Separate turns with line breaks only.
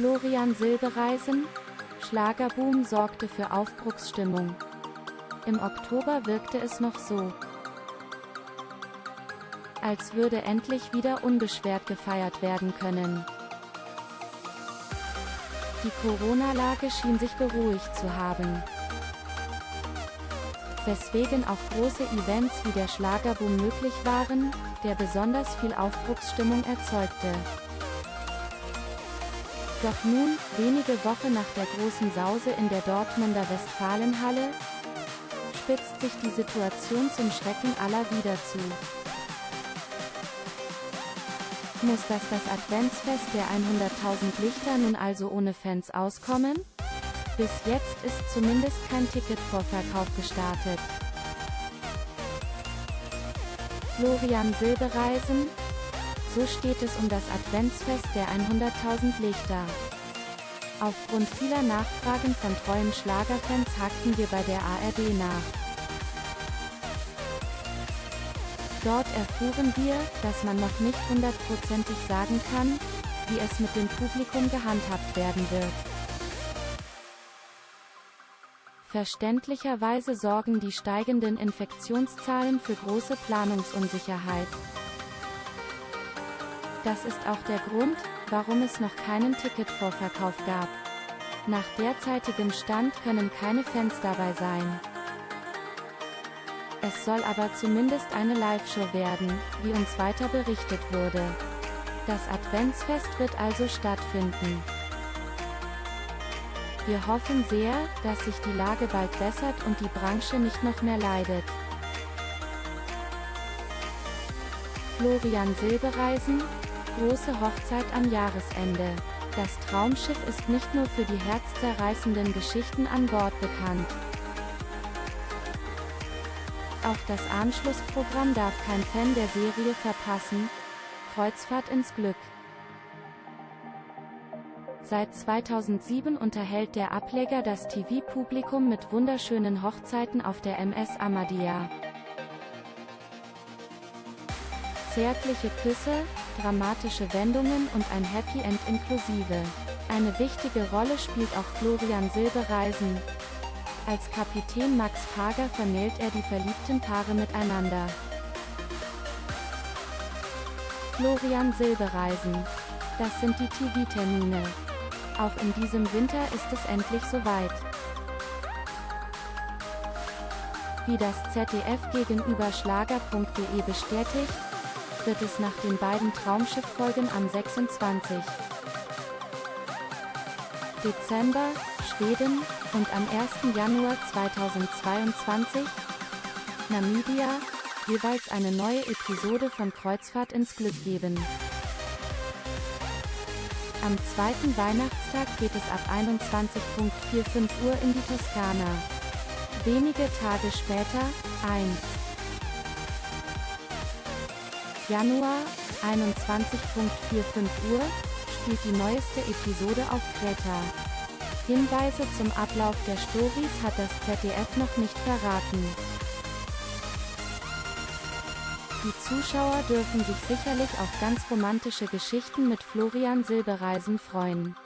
Florian Silbereisen? Schlagerboom sorgte für Aufbruchsstimmung. Im Oktober wirkte es noch so, als würde endlich wieder unbeschwert gefeiert werden können. Die Corona-Lage schien sich beruhigt zu haben. Weswegen auch große Events wie der Schlagerboom möglich waren, der besonders viel Aufbruchsstimmung erzeugte. Doch nun, wenige Wochen nach der großen Sause in der Dortmunder Westfalenhalle, spitzt sich die Situation zum Schrecken aller wieder zu. Muss das das Adventsfest der 100.000 Lichter nun also ohne Fans auskommen? Bis jetzt ist zumindest kein Ticketvorverkauf gestartet. Florian Silbereisen? So steht es um das Adventsfest der 100.000 Lichter. Aufgrund vieler Nachfragen von treuen Schlagerfans hakten wir bei der ARD nach. Dort erfuhren wir, dass man noch nicht hundertprozentig sagen kann, wie es mit dem Publikum gehandhabt werden wird. Verständlicherweise sorgen die steigenden Infektionszahlen für große Planungsunsicherheit. Das ist auch der Grund, warum es noch keinen Ticketvorverkauf gab. Nach derzeitigem Stand können keine Fans dabei sein. Es soll aber zumindest eine Live-Show werden, wie uns weiter berichtet wurde. Das Adventsfest wird also stattfinden. Wir hoffen sehr, dass sich die Lage bald bessert und die Branche nicht noch mehr leidet. Florian Silbereisen, große Hochzeit am Jahresende. Das Traumschiff ist nicht nur für die herzzerreißenden Geschichten an Bord bekannt. Auch das Anschlussprogramm darf kein Fan der Serie verpassen. Kreuzfahrt ins Glück. Seit 2007 unterhält der Ableger das TV-Publikum mit wunderschönen Hochzeiten auf der MS Amadea. Zärtliche Küsse, dramatische Wendungen und ein Happy End inklusive. Eine wichtige Rolle spielt auch Florian Silbereisen, als Kapitän Max Pager vermählt er die verliebten Paare miteinander. Florian Silbereisen. Das sind die TV-Termine. Auch in diesem Winter ist es endlich soweit. Wie das ZDF gegenüber Schlager.de bestätigt, wird es nach den beiden Traumschiff-Folgen am 26. Dezember, Schweden, und am 1. Januar 2022, Namibia, jeweils eine neue Episode von Kreuzfahrt ins Glück geben. Am zweiten Weihnachtstag geht es ab 21.45 Uhr in die Toskana. Wenige Tage später, 1. Januar, 21.45 Uhr, spielt die neueste Episode auf Kreta. Hinweise zum Ablauf der Stories hat das ZDF noch nicht verraten. Die Zuschauer dürfen sich sicherlich auf ganz romantische Geschichten mit Florian Silbereisen freuen.